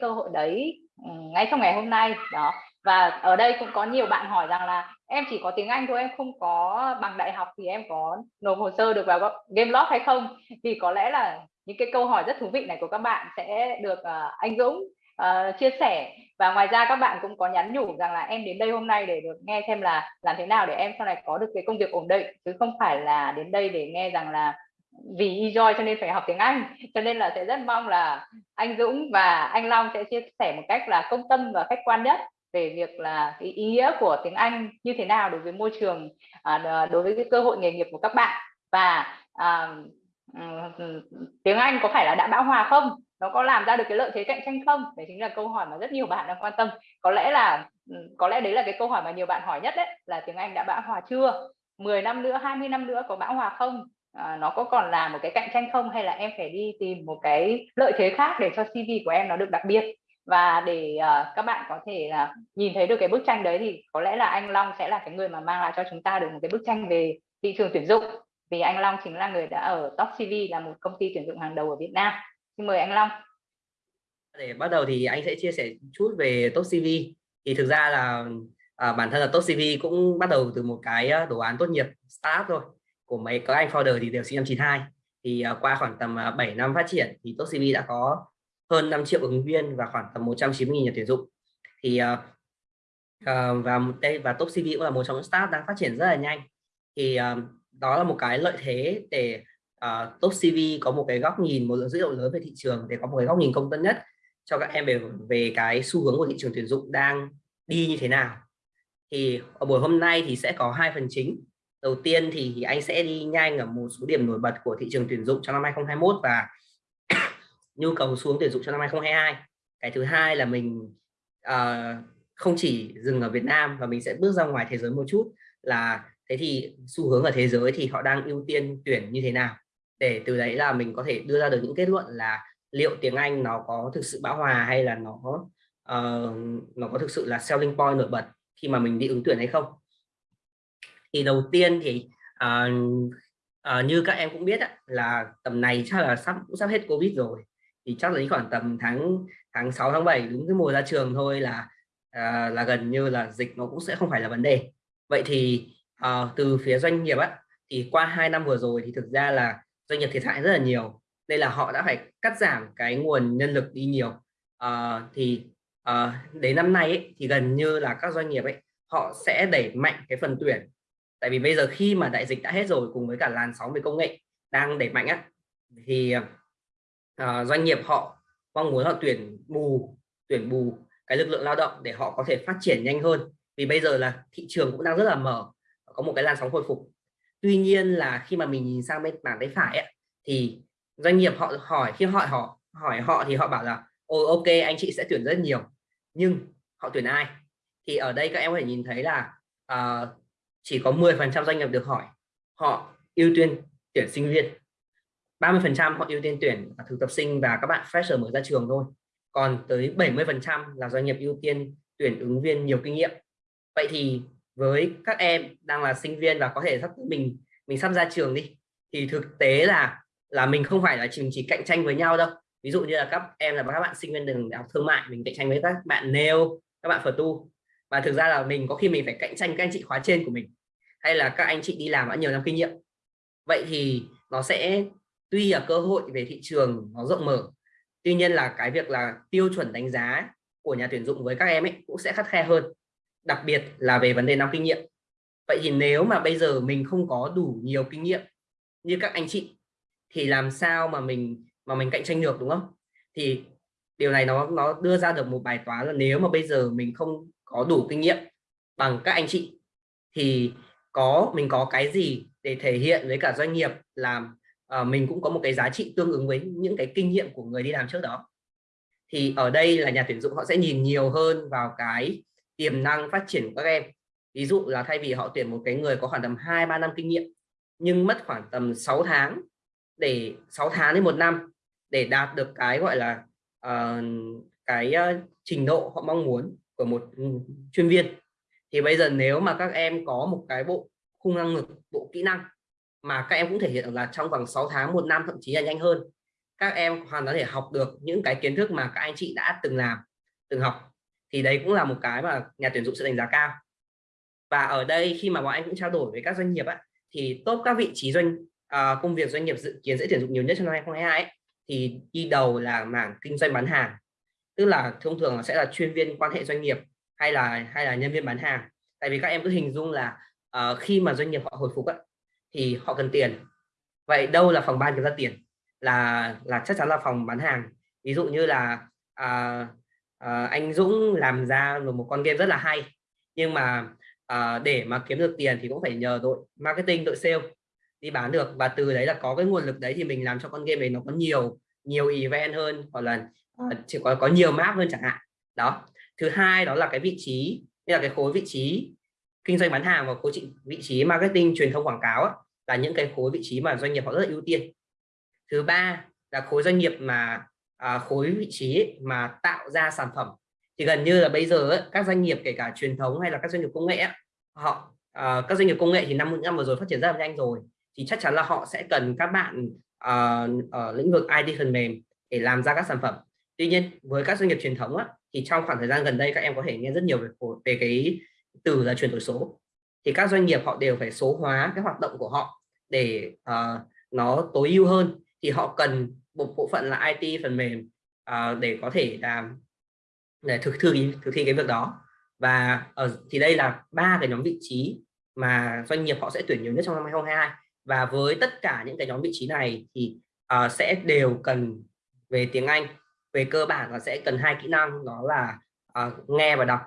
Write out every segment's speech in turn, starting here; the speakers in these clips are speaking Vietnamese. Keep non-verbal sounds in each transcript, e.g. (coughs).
cơ hội đấy ừ, ngay trong ngày hôm nay đó. Và ở đây cũng có nhiều bạn hỏi rằng là em chỉ có tiếng Anh thôi em không có bằng đại học thì em có nộp hồ sơ được vào game lót hay không? Thì có lẽ là những cái câu hỏi rất thú vị này của các bạn sẽ được uh, anh Dũng uh, chia sẻ. Và ngoài ra các bạn cũng có nhắn nhủ rằng là em đến đây hôm nay để được nghe xem là làm thế nào để em sau này có được cái công việc ổn định chứ không phải là đến đây để nghe rằng là vì enjoy cho nên phải học tiếng Anh. Cho nên là sẽ rất mong là anh Dũng và anh Long sẽ chia sẻ một cách là công tâm và khách quan nhất về việc là cái ý nghĩa của tiếng Anh như thế nào đối với môi trường à, đối với cái cơ hội nghề nghiệp của các bạn. Và à, ừ, tiếng Anh có phải là đã bão hòa không? Nó có làm ra được cái lợi thế cạnh tranh không? Đấy chính là câu hỏi mà rất nhiều bạn đang quan tâm. Có lẽ là ừ, có lẽ đấy là cái câu hỏi mà nhiều bạn hỏi nhất đấy là tiếng Anh đã bão hòa chưa? 10 năm nữa 20 năm nữa có bão hòa không? À, nó có còn là một cái cạnh tranh không hay là em phải đi tìm một cái lợi thế khác để cho CV của em nó được đặc biệt? Và để uh, các bạn có thể là nhìn thấy được cái bức tranh đấy thì có lẽ là anh Long sẽ là cái người mà mang lại cho chúng ta được một cái bức tranh về thị trường tuyển dụng. Vì anh Long chính là người đã ở Top CV là một công ty tuyển dụng hàng đầu ở Việt Nam. Xin mời anh Long. Để bắt đầu thì anh sẽ chia sẻ chút về Top CV thì thực ra là à, bản thân là Top CV cũng bắt đầu từ một cái à, đồ án tốt nghiệp start thôi của mấy các anh founder thì đều sinh năm 92 thì uh, qua khoảng tầm à, uh, 7 năm phát triển thì Top CV đã có hơn 5 triệu ứng viên và khoảng tầm 190 nhà tuyển dụng. Thì uh, uh, và đây và Top CV cũng là một trong những start đang phát triển rất là nhanh. Thì uh, đó là một cái lợi thế để uh, Top CV có một cái góc nhìn một lượng dữ liệu lớn về thị trường để có một cái góc nhìn công tân nhất cho các em về về cái xu hướng của thị trường tuyển dụng đang đi như thế nào. Thì ở buổi hôm nay thì sẽ có hai phần chính đầu tiên thì anh sẽ đi nhanh ở một số điểm nổi bật của thị trường tuyển dụng trong năm 2021 và (coughs) nhu cầu xuống tuyển dụng cho năm 2022 cái thứ hai là mình uh, không chỉ dừng ở Việt Nam và mình sẽ bước ra ngoài thế giới một chút là thế thì xu hướng ở thế giới thì họ đang ưu tiên tuyển như thế nào? Để từ đấy là mình có thể đưa ra được những kết luận là liệu tiếng Anh nó có thực sự bão hòa hay là nó uh, nó có thực sự là selling point nổi bật khi mà mình đi ứng tuyển hay không? Thì đầu tiên thì à, à, như các em cũng biết á, là tầm này chắc là sắp cũng sắp hết covid rồi. Thì chắc là khoảng tầm tháng tháng 6 tháng 7 đúng cái mùa ra trường thôi là à, là gần như là dịch nó cũng sẽ không phải là vấn đề. Vậy thì à, từ phía doanh nghiệp á thì qua hai năm vừa rồi thì thực ra là doanh nghiệp thiệt hại rất là nhiều đây là họ đã phải cắt giảm cái nguồn nhân lực đi nhiều. À, thì à, đến năm nay ấy, thì gần như là các doanh nghiệp ấy họ sẽ đẩy mạnh cái phần tuyển tại vì bây giờ khi mà đại dịch đã hết rồi cùng với cả làn sóng về công nghệ đang đẩy mạnh á thì uh, doanh nghiệp họ mong muốn họ tuyển bù tuyển bù cái lực lượng lao động để họ có thể phát triển nhanh hơn. Vì bây giờ là thị trường cũng đang rất là mở có một cái làn sóng hồi phục. Tuy nhiên là khi mà mình nhìn sang bên mảng tay phải ấy, thì doanh nghiệp họ hỏi khi hỏi họ hỏi họ thì họ bảo là ô ok anh chị sẽ tuyển rất nhiều. Nhưng họ tuyển ai? Thì ở đây các em có thể nhìn thấy là uh, chỉ có 10% doanh nghiệp được hỏi, họ ưu tiên tuyển sinh viên. 30% họ ưu tiên tuyển thực tập sinh và các bạn fresher mới ra trường thôi. Còn tới 70% là doanh nghiệp ưu tiên tuyển ứng viên nhiều kinh nghiệm. Vậy thì với các em đang là sinh viên và có thể sắp mình mình sắp ra trường đi, thì thực tế là là mình không phải là chỉ chỉ cạnh tranh với nhau đâu. Ví dụ như là các em là các bạn sinh viên đường đại học thương mại, mình cạnh tranh với các bạn nail, các bạn phở tu và thực ra là mình có khi mình phải cạnh tranh các anh chị khóa trên của mình, hay là các anh chị đi làm đã nhiều năm kinh nghiệm. Vậy thì nó sẽ tuy là cơ hội về thị trường nó rộng mở, tuy nhiên là cái việc là tiêu chuẩn đánh giá của nhà tuyển dụng với các em ấy cũng sẽ khắt khe hơn, đặc biệt là về vấn đề năm kinh nghiệm. Vậy thì nếu mà bây giờ mình không có đủ nhiều kinh nghiệm như các anh chị, thì làm sao mà mình mà mình cạnh tranh được, đúng không? Thì điều này nó nó đưa ra được một bài toán là nếu mà bây giờ mình không có đủ kinh nghiệm bằng các anh chị thì có mình có cái gì để thể hiện với cả doanh nghiệp làm uh, ờ, mình cũng có một cái giá trị tương ứng với những cái kinh nghiệm của người đi làm trước đó. Thì ở đây là nhà tuyển dụng họ sẽ nhìn nhiều hơn vào cái tiềm năng phát triển của các em. Ví dụ là thay vì họ tuyển một cái người có khoảng tầm 2 3 năm kinh nghiệm nhưng mất khoảng tầm 6 tháng để 6 tháng đến một năm để đạt được cái gọi là uh, cái uh, trình độ họ mong muốn của một chuyên viên. Thì bây giờ nếu mà các em có một cái bộ khung năng lực bộ kỹ năng mà các em cũng thể hiện là trong vòng 6 tháng một năm thậm chí là nhanh hơn các em hoàn toàn có thể học được những cái kiến thức mà các anh chị đã từng làm từng học. Thì đấy cũng là một cái mà nhà tuyển dụng sẽ đánh giá cao. Và ở đây khi mà bọn anh cũng trao đổi với các doanh nghiệp á, thì top các vị trí doanh à, công việc doanh nghiệp dự kiến sẽ tuyển dụng nhiều nhất trong năm 2022 ấy, thì đi đầu là mảng kinh doanh bán hàng tức là thông thường sẽ là chuyên viên quan hệ doanh nghiệp hay là hay là nhân viên bán hàng. Tại vì các em cứ hình dung là uh, khi mà doanh nghiệp họ hồi phục ấy, thì họ cần tiền. Vậy đâu là phòng ban kiếm ra tiền? Là là chắc chắn là phòng bán hàng. Ví dụ như là uh, uh, anh Dũng làm ra một con game rất là hay nhưng mà uh, để mà kiếm được tiền thì cũng phải nhờ đội marketing đội sale đi bán được. Và từ đấy là có cái nguồn lực đấy thì mình làm cho con game này nó có nhiều nhiều event hơn hoặc là Ờ. Ờ, chỉ có có nhiều map hơn chẳng hạn. Đó. Thứ hai đó là cái vị trí như là cái khối vị trí kinh doanh bán hàng và khối vị trí marketing truyền thông quảng cáo ấy, là những cái khối vị trí mà doanh nghiệp họ rất là ưu tiên. Thứ ba là khối doanh nghiệp mà à, khối vị trí ấy, mà tạo ra sản phẩm. Thì gần như là bây giờ ấy, các doanh nghiệp kể cả truyền thống hay là các doanh nghiệp công nghệ ấy, họ à, các doanh nghiệp công nghệ thì năm năm vừa rồi phát triển rất là nhanh rồi thì chắc chắn là họ sẽ cần các bạn à, ở lĩnh vực IT phần mềm để làm ra các sản phẩm tuy nhiên với các doanh nghiệp truyền thống á, thì trong khoảng thời gian gần đây các em có thể nghe rất nhiều về về cái từ là chuyển đổi số. Thì các doanh nghiệp họ đều phải số hóa cái hoạt động của họ để uh, nó tối ưu hơn. Thì họ cần một bộ phận là IT phần mềm uh, để có thể làm để thực thi thực thi cái việc đó. Và ở thì đây là ba cái nhóm vị trí mà doanh nghiệp họ sẽ tuyển nhiều nhất trong năm 2022 và với tất cả những cái nhóm vị trí này thì uh, sẽ đều cần về tiếng Anh về cơ bản là sẽ cần hai kỹ năng đó là uh, nghe và đọc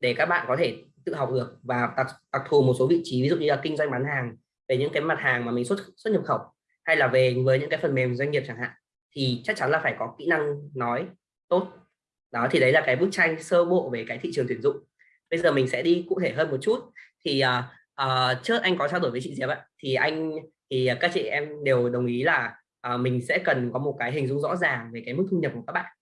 để các bạn có thể tự học được và đặc, đặc thù một số vị trí ví dụ như là kinh doanh bán hàng về những cái mặt hàng mà mình xuất xuất nhập khẩu hay là về với những cái phần mềm doanh nghiệp chẳng hạn thì chắc chắn là phải có kỹ năng nói tốt. Đó thì đấy là cái bức tranh sơ bộ về cái thị trường tuyển dụng. Bây giờ mình sẽ đi cụ thể hơn một chút. Thì uh, uh, trước anh có trao đổi với chị Diệp ạ. Thì anh thì các chị em đều đồng ý là à, mình sẽ cần có một cái hình dung rõ ràng về cái mức thu nhập của các bạn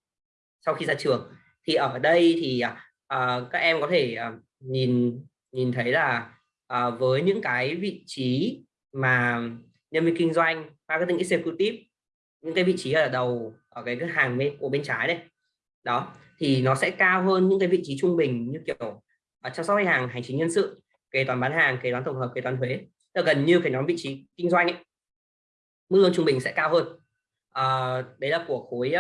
sau khi ra trường. Thì ở đây thì à, ờ, các em có thể à, nhìn nhìn thấy là à, với những cái vị trí mà nhân viên kinh doanh marketing executive những cái vị trí ở đầu ở cái hàng bên của bên trái đây, đó thì nó sẽ cao hơn những cái vị trí trung bình như kiểu ở chăm sóc khách hàng hành chính nhân sự kế toán bán hàng kế toán tổng hợp kế toán thuế. Là gần như cái nhóm vị trí kinh doanh ấy mức lương trung bình sẽ cao hơn. À, đấy là của khối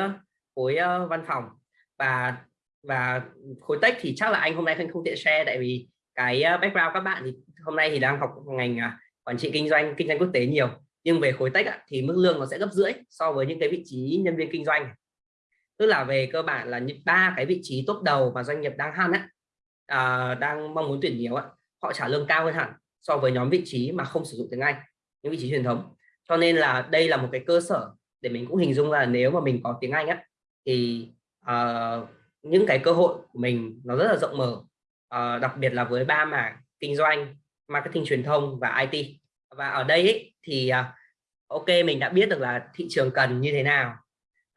khối văn phòng. Và và khối tech thì chắc là anh hôm nay không không tiện share tại vì cái background các bạn thì hôm nay thì đang học ngành à, quản trị kinh doanh kinh doanh quốc tế nhiều. Nhưng về khối tech thì mức lương nó sẽ gấp rưỡi so với những cái vị trí nhân viên kinh doanh. Tức là về cơ bản là những ba cái vị trí top đầu mà doanh nghiệp đang hăn á à, đang mong muốn tuyển nhiều á họ trả lương cao hơn hẳn so với nhóm vị trí mà không sử dụng tiếng Anh những vị trí truyền thống cho nên là đây là một cái cơ sở để mình cũng hình dung là nếu mà mình có tiếng Anh á thì uh, những cái cơ hội của mình nó rất là rộng mở. Uh, đặc biệt là với ba mảng kinh doanh marketing truyền thông và IT và ở đây ấy, thì uh, ok mình đã biết được là thị trường cần như thế nào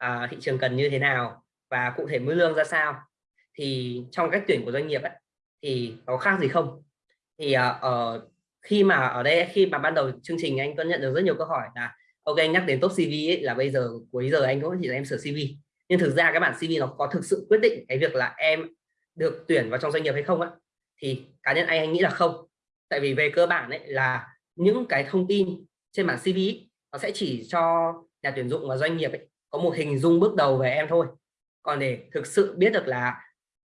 uh, thị trường cần như thế nào và cụ thể mức lương ra sao. Thì trong cách tuyển của doanh nghiệp ấy, thì có khác gì không? Thì uh, ở khi mà ở đây khi mà ban đầu chương trình anh có nhận được rất nhiều câu hỏi là ok anh nhắc đến top CV ấy, là bây giờ cuối giờ anh cũng chỉ là em sửa CV nhưng thực ra cái bản CV nó có thực sự quyết định cái việc là em được tuyển vào trong doanh nghiệp hay không á thì cá nhân anh anh nghĩ là không. Tại vì về cơ bản ấy là những cái thông tin trên bản CV ấy, nó sẽ chỉ cho nhà tuyển dụng và doanh nghiệp ấy, có một hình dung bước đầu về em thôi. Còn để thực sự biết được là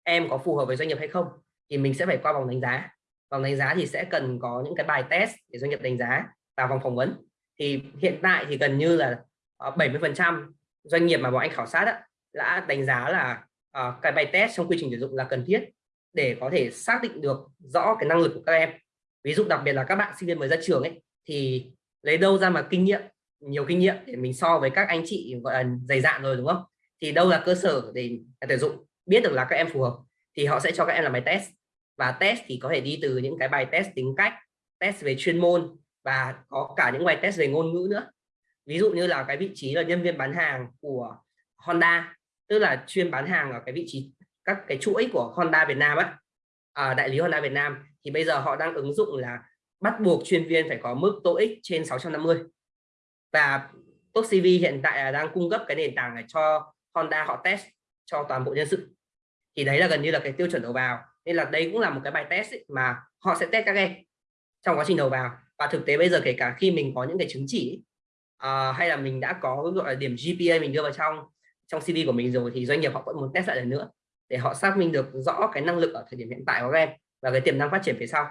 em có phù hợp với doanh nghiệp hay không thì mình sẽ phải qua vòng đánh giá vòng đánh giá thì sẽ cần có những cái bài test để doanh nghiệp đánh giá và vòng phỏng vấn. Thì hiện tại thì gần như là 70 ờ, phần trăm doanh nghiệp mà bọn anh khảo sát đó, đã đánh giá là uh, cái bài test trong quy trình tuyển dụng là cần thiết để có thể xác định được rõ cái năng lực của các em. Ví dụ đặc biệt là các bạn sinh viên mới ra trường ấy thì lấy đâu ra mà kinh nghiệm nhiều kinh nghiệm để mình so với các anh chị gọi là dày dạn rồi đúng không? Thì đâu là cơ sở để tuyển dụng biết được là các em phù hợp thì họ sẽ cho các em làm bài test và test thì có thể đi từ những cái bài test tính cách test về chuyên môn và có cả những bài test về ngôn ngữ nữa. Ví dụ như là cái vị trí là nhân viên bán hàng của Honda tức là chuyên bán hàng ở cái vị trí các cái chuỗi của Honda Việt Nam á à, đại lý Honda Việt Nam thì bây giờ họ đang ứng dụng là bắt buộc chuyên viên phải có mức TOEIC trên 650 và Tốt CV hiện tại là đang cung cấp cái nền tảng này cho Honda họ test cho toàn bộ nhân sự thì đấy là gần như là cái tiêu chuẩn đầu vào. Nên là đây cũng là một cái bài test ấy, mà họ sẽ test các em trong quá trình đầu vào. Và thực tế bây giờ kể cả khi mình có những cái chứng chỉ uh, hay là mình đã có gọi là điểm GPA mình đưa vào trong trong CV của mình rồi thì doanh nghiệp họ vẫn muốn test lại lần nữa để họ xác minh được rõ cái năng lực ở thời điểm hiện tại của các em và cái tiềm năng phát triển phía sau.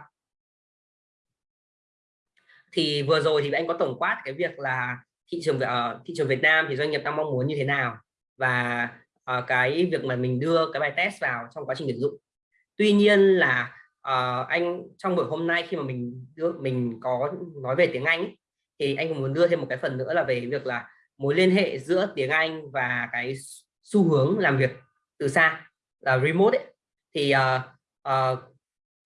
Thì vừa rồi thì anh có tổng quát cái việc là thị trường ở uh, ờ, thị trường Việt Nam thì doanh nghiệp đang mong muốn như thế nào? Và uh, cái việc mà mình đưa cái bài test vào trong quá trình tuyển dụng tuy nhiên là uh, anh trong buổi hôm nay khi mà mình đưa mình có nói về tiếng Anh ấy, thì anh cũng muốn đưa thêm một cái phần nữa là về việc là mối liên hệ giữa tiếng Anh và cái xu hướng làm việc từ xa là remote ấy. thì uh, uh,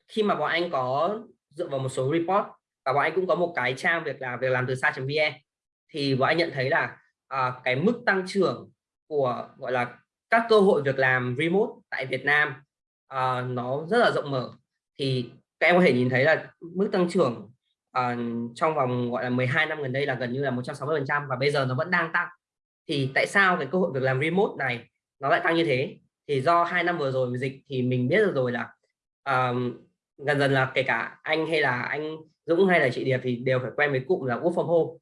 khi mà bọn anh có dựa vào một số report và bọn anh cũng có một cái trang việc là việc làm từ xa.vn thì bọn anh nhận thấy là uh, cái mức tăng trưởng của gọi là các cơ hội việc làm remote tại Việt Nam uh, nó rất là rộng mở. Thì các em có thể nhìn thấy là mức tăng trưởng uh, trong vòng gọi là 12 năm gần đây là gần như là 160 phần trăm và bây giờ nó vẫn đang tăng. Thì tại sao cái cơ hội việc làm remote này nó lại tăng như thế? Thì do hai năm vừa rồi dịch thì mình biết được rồi là ờ, uh, dần dần là kể cả anh hay là anh Dũng hay là chị Điệp thì đều phải quen với cụm là work from home.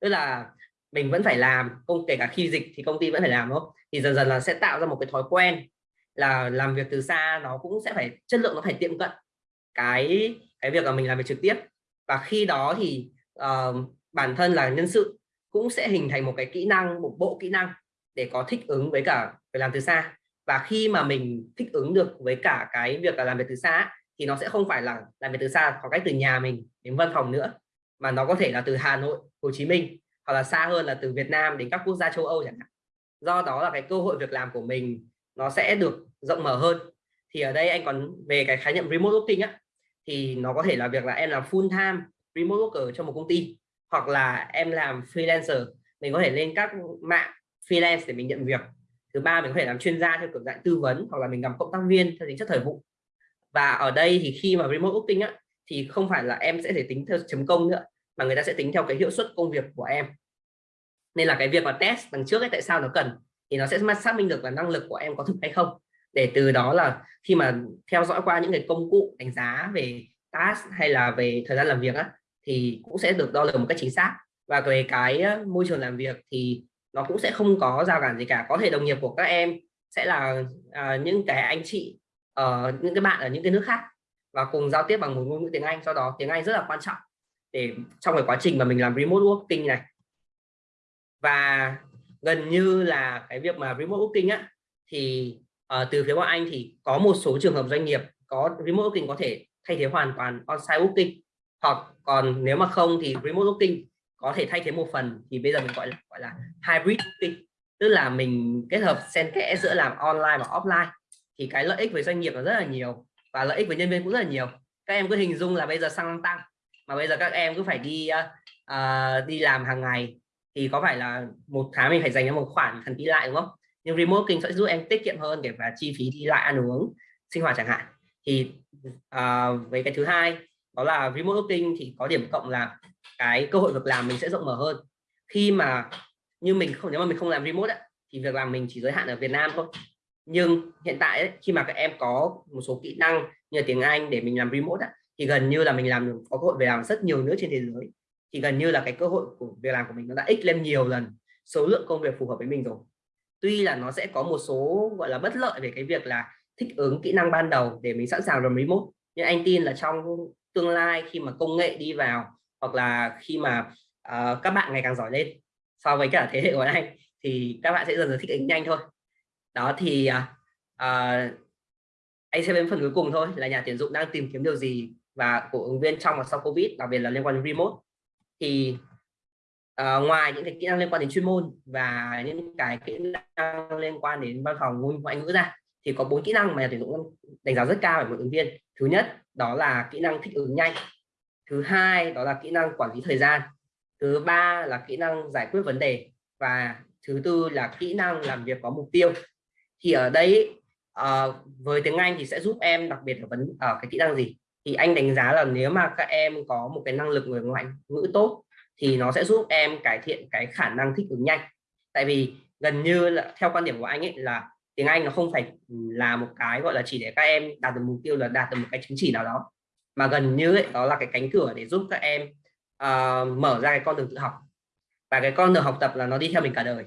Tức là mình vẫn phải làm công kể cả khi dịch thì công ty vẫn phải làm đúng không? Thì dần dần là sẽ tạo ra một cái thói quen là làm việc từ xa nó cũng sẽ phải chất lượng nó phải tiệm cận cái cái việc là mình làm việc trực tiếp. Và khi đó thì uh, bản thân là nhân sự cũng sẽ hình thành một cái kỹ năng một bộ kỹ năng để có thích ứng với cả việc làm từ xa. Và khi mà mình thích ứng được với cả cái việc là làm việc từ xa thì nó sẽ không phải là làm việc từ xa khoảng cách từ nhà mình đến văn phòng nữa mà nó có thể là từ Hà Nội Hồ Chí Minh hoặc là xa hơn là từ Việt Nam đến các quốc gia châu Âu chẳng hạn. Do đó là cái cơ hội việc làm của mình nó sẽ được rộng mở hơn. Thì ở đây anh còn về cái khái niệm remote working á, thì nó có thể là việc là em làm full time remote worker cho một công ty, hoặc là em làm freelancer. Mình có thể lên các mạng freelance để mình nhận việc. Thứ ba, mình có thể làm chuyên gia theo kiểu dạng tư vấn, hoặc là mình làm cộng tác viên theo tính chất thời vụ. Và ở đây thì khi mà remote working á, thì không phải là em sẽ thể tính theo chấm công nữa mà người ta sẽ tính theo cái hiệu suất công việc của em. Nên là cái việc mà test đằng trước ấy tại sao nó cần thì nó sẽ xác minh được là năng lực của em có thực hay không. Để từ đó là khi mà theo dõi qua những cái công cụ đánh giá về task hay là về thời gian làm việc á thì cũng sẽ được đo lường một cách chính xác. Và về cái môi trường làm việc thì nó cũng sẽ không có rào cản gì cả. Có thể đồng nghiệp của các em sẽ là à, những cái anh chị ở uh, những cái bạn ở những cái nước khác và cùng giao tiếp bằng một ngôn ngữ tiếng Anh. Do đó tiếng Anh rất là quan trọng để trong cái quá trình mà mình làm remote working này. Và gần như là cái việc mà remote working á thì uh, từ phía bọn anh thì có một số trường hợp doanh nghiệp có remote working có thể thay thế hoàn toàn on-site working. Hoặc còn nếu mà không thì remote working có thể thay thế một phần thì bây giờ mình gọi là gọi là hybrid working. Tức là mình kết hợp xen kẽ giữa làm online và offline. Thì cái lợi ích với doanh nghiệp là rất là nhiều và lợi ích với nhân viên cũng rất là nhiều. Các em cứ hình dung là bây giờ xăng tăng mà bây giờ các em cứ phải đi uh, đi làm hàng ngày. Thì có phải là một tháng mình phải dành ra một khoản thần đi lại đúng không? Nhưng remote kinh sẽ giúp em tiết kiệm hơn để và chi phí đi lại ăn uống sinh hoạt chẳng hạn. Thì uh, với cái thứ hai đó là remote working thì có điểm cộng là cái cơ hội việc làm mình sẽ rộng mở hơn. Khi mà như mình không nếu mà mình không làm remote ấy, thì việc làm mình chỉ giới hạn ở Việt Nam thôi. Nhưng hiện tại ấy, khi mà các em có một số kỹ năng như là tiếng Anh để mình làm remote ấy, thì gần như là mình làm được có cơ hội về làm rất nhiều nữa trên thế giới. Thì gần như là cái cơ hội của việc làm của mình nó đã x lên nhiều lần số lượng công việc phù hợp với mình rồi. Tuy là nó sẽ có một số gọi là bất lợi về cái việc là thích ứng kỹ năng ban đầu để mình sẵn sàng làm remote. Nhưng anh tin là trong tương lai khi mà công nghệ đi vào hoặc là khi mà uh, các bạn ngày càng giỏi lên so với cả thế hệ của anh thì các bạn sẽ dần dần thích ứng nhanh thôi. Đó thì uh, anh sẽ đến phần cuối cùng thôi là nhà tuyển dụng đang tìm kiếm điều gì và của ứng viên trong và sau covid đặc biệt là liên quan đến remote. Thì uh, ngoài những cái kỹ năng liên quan đến chuyên môn và những cái kỹ năng liên quan đến văn phòng ngôn ngoại ngữ ra thì có bốn kỹ năng mà nhà tuyển dụng đánh giá rất cao ở một ứng viên. Thứ nhất đó là kỹ năng thích ứng nhanh. Thứ hai đó là kỹ năng quản lý thời gian. Thứ ba là kỹ năng giải quyết vấn đề. Và thứ tư là kỹ năng làm việc có mục tiêu. Thì ở đây uh, với tiếng Anh thì sẽ giúp em đặc biệt là vấn ở cái kỹ năng gì? Thì anh đánh giá là nếu mà các em có một cái năng lực người ngoại ngữ tốt thì nó sẽ giúp em cải thiện cái khả năng thích ứng nhanh. Tại vì gần như là theo quan điểm của anh ấy là tiếng Anh nó không phải là một cái gọi là chỉ để các em đạt được mục tiêu là đạt được một cái chứng chỉ nào đó mà gần như ấy, đó là cái cánh cửa để giúp các em uh, mở ra cái con đường tự học. Và cái con đường học tập là nó đi theo mình cả đời.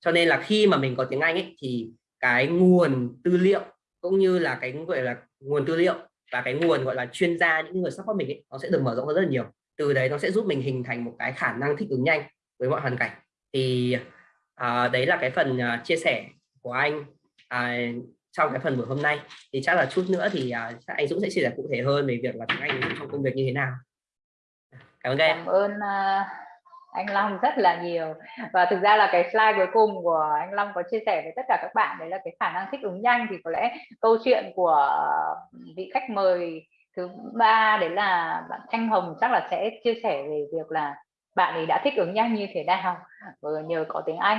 Cho nên là khi mà mình có tiếng Anh ấy, thì cái nguồn tư liệu cũng như là cái gọi là nguồn tư liệu và cái nguồn gọi là chuyên gia những người support mình ấy, nó sẽ được mở rộng hơn rất là nhiều. Từ đấy nó sẽ giúp mình hình thành một cái khả năng thích ứng nhanh với mọi hoàn cảnh. Thì à, đấy là cái phần uh, chia sẻ của anh à, trong cái phần buổi hôm nay. Thì chắc là chút nữa thì uh, anh Dũng sẽ chia sẻ cụ thể hơn về việc là tiếng Anh trong công việc như thế nào. Cảm ơn em. Cảm ơn uh, anh Long rất là nhiều. Và thực ra là cái slide cuối cùng của anh Long có chia sẻ với tất cả các bạn đấy là cái khả năng thích ứng nhanh. Thì có lẽ câu chuyện của ờ, vị khách mời thứ ba đấy là bạn Thanh Hồng chắc là sẽ chia sẻ về việc là bạn ấy đã thích ứng nhanh như thế nào. Ờ, nhờ có tiếng Anh.